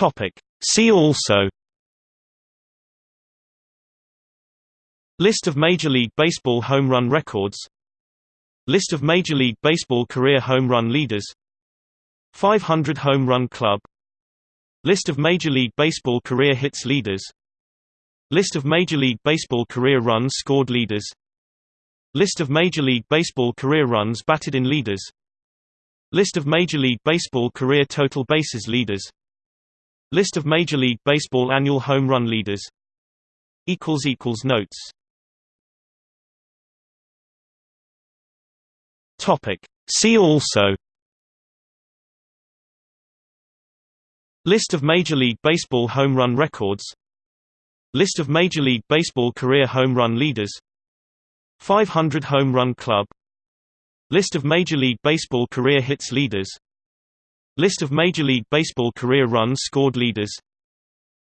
Topic. See also List of Major League Baseball home run records List of Major League Baseball career home run leaders 500 Home Run Club List of Major League Baseball career hits leaders List of Major League Baseball career runs scored leaders List of Major League Baseball career runs batted in leaders List of Major League Baseball career total bases leaders List of Major League Baseball annual home run leaders. Notes. Topic. See also. List of Major League Baseball home run records. List of Major League Baseball career home run leaders. 500 Home Run Club. List of Major League Baseball career hits leaders List of Major League Baseball career runs scored leaders.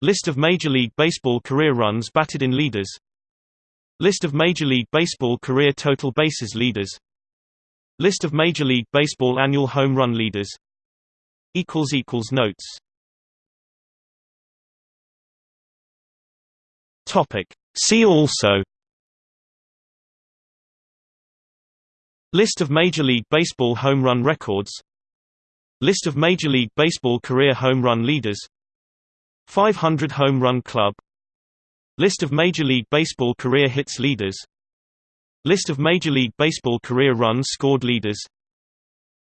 List of Major League Baseball career runs batted in leaders. List of Major League Baseball career total bases leaders. List of Major League Baseball annual home run leaders. Notes. See also. List of Major League Baseball home run records List of Major League Baseball career home run leaders. 500 Home Run Club. List of Major League Baseball career hits leaders. List of Major League Baseball career runs scored leaders.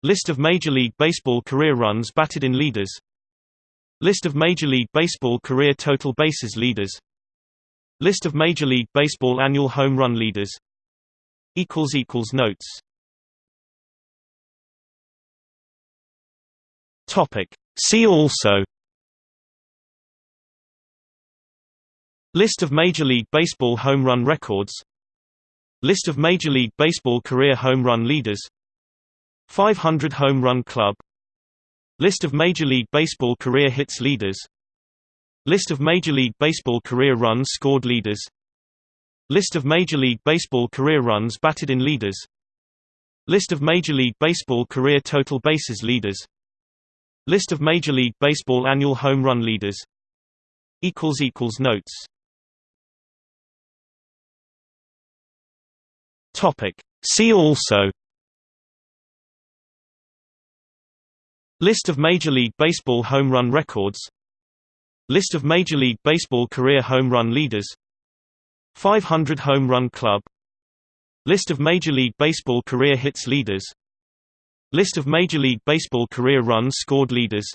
List of Major League Baseball career runs batted in leaders. List of Major League Baseball career total bases leaders. List of Major League Baseball annual home run leaders. Notes See also List of Major League Baseball home run records List of Major League Baseball career home run leaders 500 Home Run Club List of Major League Baseball career hits leaders List of Major League Baseball career runs scored leaders List of Major League Baseball career runs batted in leaders List of Major League Baseball career total bases leaders List of Major League Baseball annual home run leaders. Notes. Topic. See also. List of Major League Baseball home run records. List of Major League Baseball career home run leaders. 500 Home Run Club. List of Major League Baseball career hits leaders List of Major League Baseball career runs scored leaders.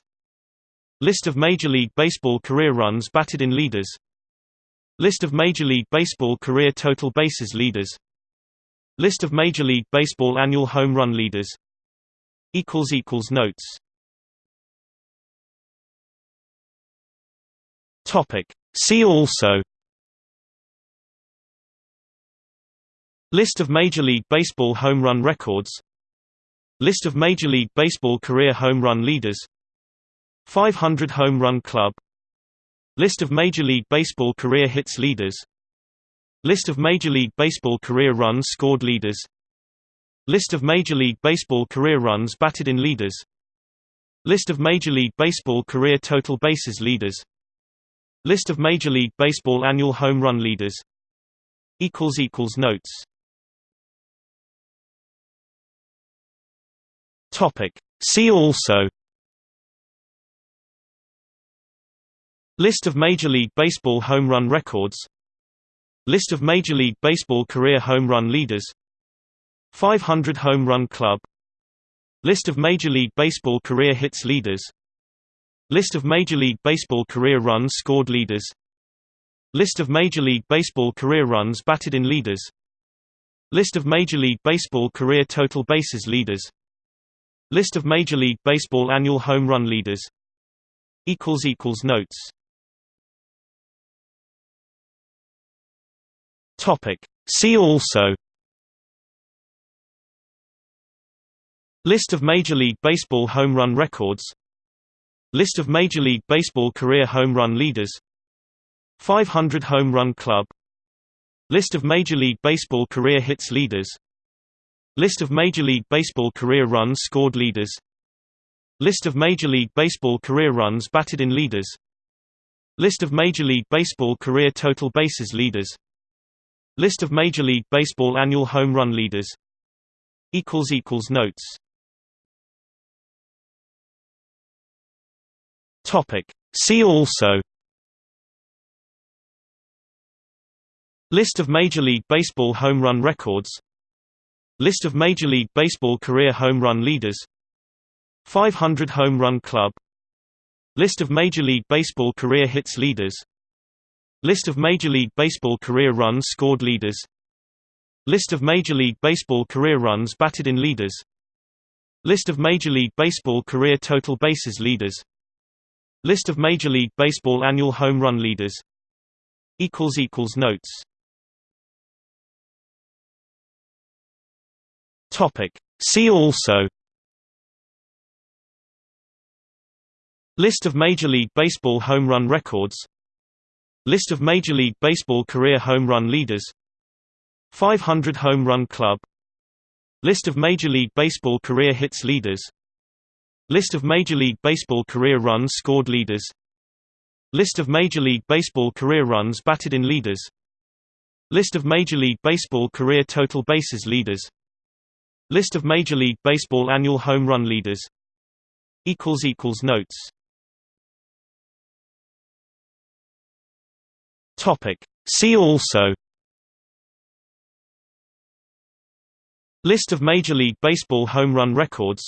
List of Major League Baseball career runs batted in leaders. List of Major League Baseball career total bases leaders. List of Major League Baseball annual home run leaders. Notes. See also. List of Major League Baseball home run records List of Major League Baseball career home run leaders. 500 Home Run Club. List of Major League Baseball career hits leaders. List of Major League Baseball career runs scored leaders. List of Major League Baseball career runs batted in leaders. List of Major League Baseball career total bases leaders. List of Major League Baseball annual home run leaders. Notes See also List of Major League Baseball home run records List of Major League Baseball career home run leaders 500 Home Run Club List of Major League Baseball career hits leaders List of Major League Baseball career runs scored leaders List of Major League Baseball career runs batted in leaders List of Major League Baseball career total bases leaders List of Major League Baseball annual home run leaders. Notes. See also. List of Major League Baseball home run records. List of Major League Baseball career home run leaders. 500 Home Run Club. List of Major League Baseball career hits leaders List of Major League Baseball career runs scored leaders. List of Major League Baseball career runs batted in leaders. List of Major League Baseball career total bases leaders. List of Major League Baseball annual home run leaders. Notes. See also. List of Major League Baseball home run records List of Major League Baseball career home run leaders. 500 Home Run Club. List of Major League Baseball career hits leaders. List of Major League Baseball career runs scored leaders. List of Major League Baseball career runs batted in leaders. List of Major League Baseball career total bases leaders. List of Major League Baseball annual home run leaders. Notes See also List of Major League Baseball home run records List of Major League Baseball career home run leaders 500 Home Run Club List of Major League Baseball career hits leaders List of Major League Baseball career runs scored leaders List of Major League Baseball career runs batted in leaders List of Major League Baseball career total bases leaders List of Major League Baseball annual home run leaders. Notes. See also. List of Major League Baseball home run records.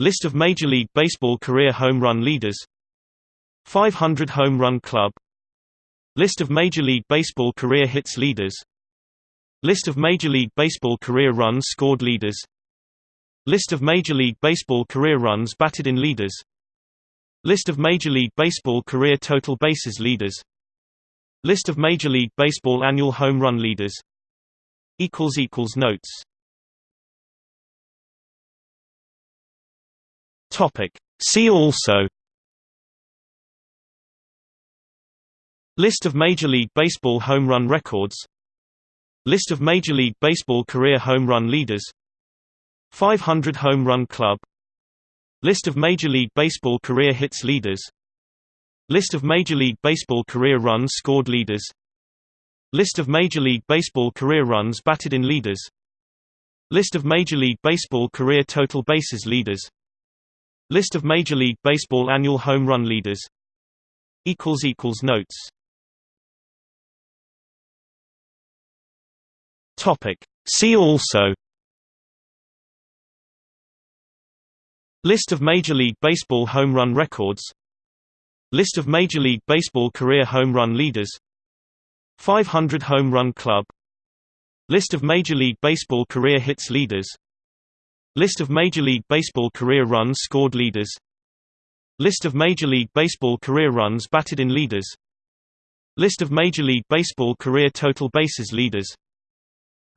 List of Major League Baseball career home run leaders. 500 Home Run Club. List of Major League Baseball career hits leaders List of Major League Baseball career runs scored leaders. List of Major League Baseball career runs batted in leaders. List of Major League Baseball career total bases leaders. List of Major League Baseball annual home run leaders. Notes. See also. List of Major League Baseball home run records List of Major League Baseball career home run leaders. 500 Home Run Club. List of Major League Baseball career hits leaders. List of Major League Baseball career runs scored leaders. List of Major League Baseball career runs batted in leaders. List of Major League Baseball career total bases leaders. List of Major League Baseball annual home run leaders. Notes See also List of Major League Baseball home run records List of Major League Baseball career home run leaders 500 Home Run Club List of Major League Baseball career hits leaders List of Major League Baseball career runs scored leaders List of Major League Baseball career runs batted in leaders List of Major League Baseball career total bases leaders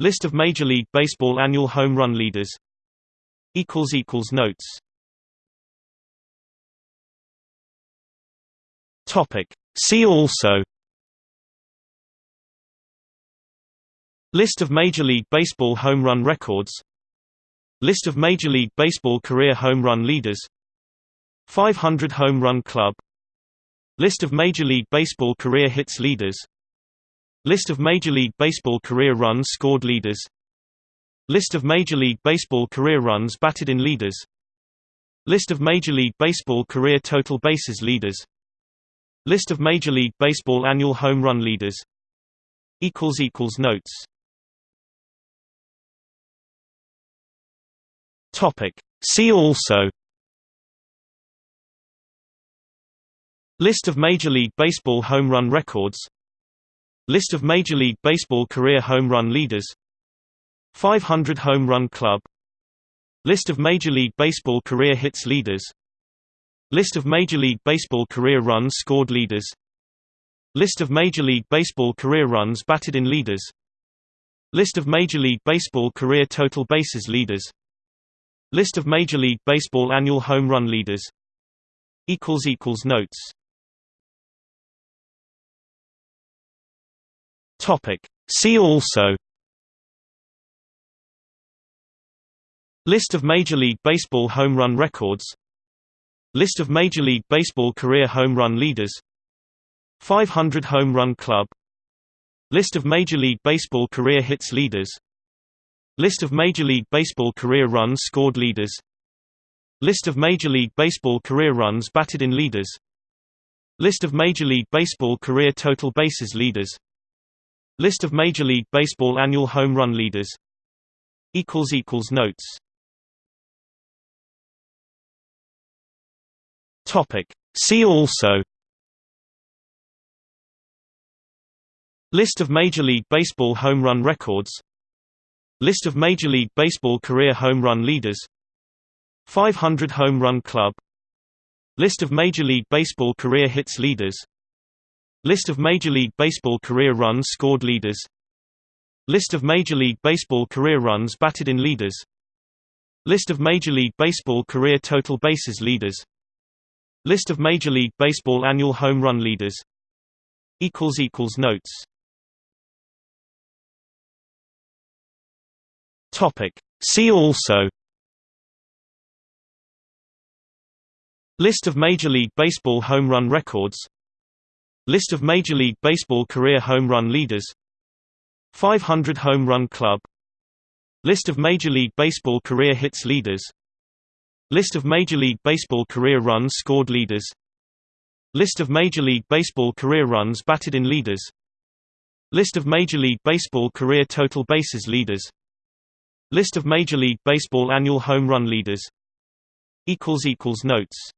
List of Major League Baseball annual home run leaders. Notes. See also. List of Major League Baseball home run records. List of Major League Baseball career home run leaders. 500 Home Run Club. List of Major League Baseball career hits leaders List of Major League Baseball career runs scored leaders. List of Major League Baseball career runs batted in leaders. List of Major League Baseball career total bases leaders. List of Major League Baseball annual home run leaders. Notes. See also. List of Major League Baseball home run records List of Major League Baseball career home run leaders. 500 Home Run Club. List of Major League Baseball career hits leaders. List of Major League Baseball career runs scored leaders. List of Major League Baseball career runs batted in leaders. List of Major League Baseball career total bases leaders. List of Major League Baseball annual home run leaders. Notes See also List of Major League Baseball home run records List of Major League Baseball career home run leaders 500 Home Run Club List of Major League Baseball career hits leaders List of Major League Baseball career runs scored leaders List of Major League Baseball career runs batted in leaders List of Major League Baseball career total bases leaders List of Major League Baseball annual home run leaders. Notes. See also. List of Major League Baseball home run records. List of Major League Baseball career home run leaders. 500 Home Run Club. List of Major League Baseball career hits leaders List of Major League Baseball career runs scored leaders. List of Major League Baseball career runs batted in leaders. List of Major League Baseball career total bases leaders. List of Major League Baseball annual home run leaders. Notes. See also. List of Major League Baseball home run records List of Major League Baseball career home run leaders. 500 Home Run Club. List of Major League Baseball career hits leaders. List of Major League Baseball career runs scored leaders. List of Major League Baseball career runs batted in leaders. List of Major League Baseball career total bases leaders. List of Major League Baseball annual home run leaders. Notes